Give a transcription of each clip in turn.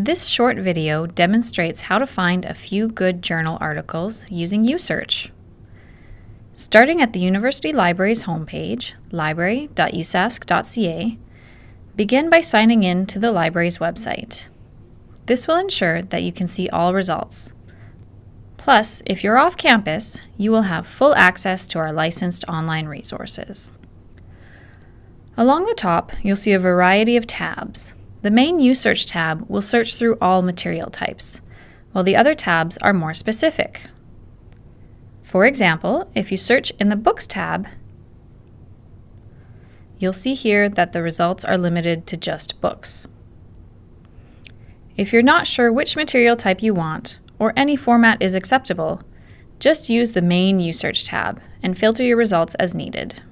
This short video demonstrates how to find a few good journal articles using USearch. Starting at the University Library's homepage, library.usask.ca, begin by signing in to the library's website. This will ensure that you can see all results. Plus, if you're off campus, you will have full access to our licensed online resources. Along the top, you'll see a variety of tabs. The main USearch tab will search through all material types, while the other tabs are more specific. For example, if you search in the Books tab, you'll see here that the results are limited to just books. If you're not sure which material type you want, or any format is acceptable, just use the main USearch tab and filter your results as needed.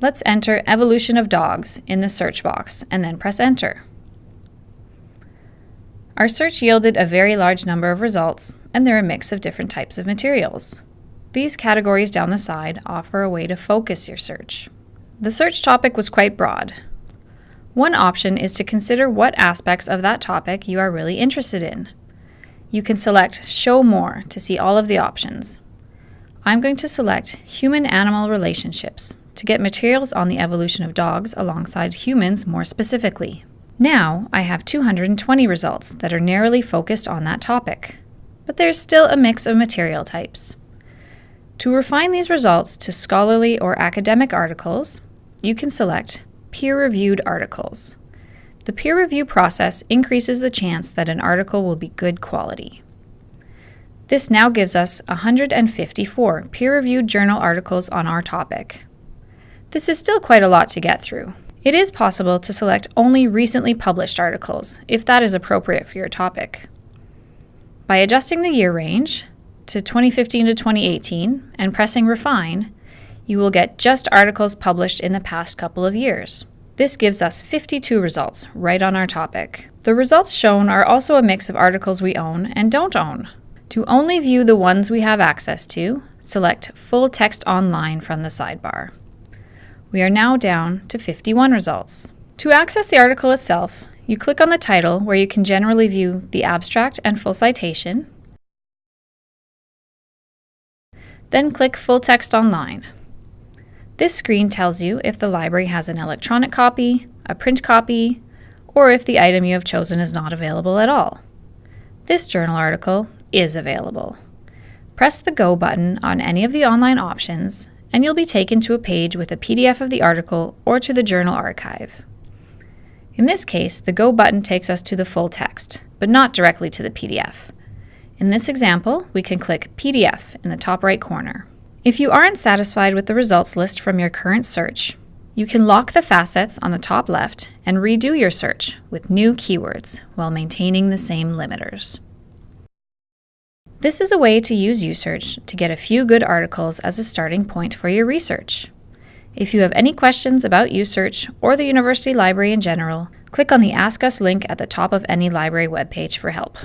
Let's enter evolution of dogs in the search box and then press enter. Our search yielded a very large number of results, and they're a mix of different types of materials. These categories down the side offer a way to focus your search. The search topic was quite broad. One option is to consider what aspects of that topic you are really interested in. You can select Show More to see all of the options. I'm going to select Human-Animal Relationships to get materials on the evolution of dogs alongside humans more specifically. Now I have 220 results that are narrowly focused on that topic, but there's still a mix of material types. To refine these results to scholarly or academic articles, you can select Peer-Reviewed Articles. The peer review process increases the chance that an article will be good quality. This now gives us 154 peer-reviewed journal articles on our topic, this is still quite a lot to get through. It is possible to select only recently published articles, if that is appropriate for your topic. By adjusting the year range to 2015 to 2018 and pressing Refine, you will get just articles published in the past couple of years. This gives us 52 results right on our topic. The results shown are also a mix of articles we own and don't own. To only view the ones we have access to, select Full Text Online from the sidebar. We are now down to 51 results. To access the article itself, you click on the title where you can generally view the abstract and full citation, then click Full Text Online. This screen tells you if the library has an electronic copy, a print copy, or if the item you have chosen is not available at all. This journal article is available. Press the Go button on any of the online options and you'll be taken to a page with a PDF of the article or to the journal archive. In this case, the Go button takes us to the full text, but not directly to the PDF. In this example, we can click PDF in the top right corner. If you aren't satisfied with the results list from your current search, you can lock the facets on the top left and redo your search with new keywords while maintaining the same limiters. This is a way to use USearch to get a few good articles as a starting point for your research. If you have any questions about USearch or the University Library in general, click on the Ask Us link at the top of any library webpage for help.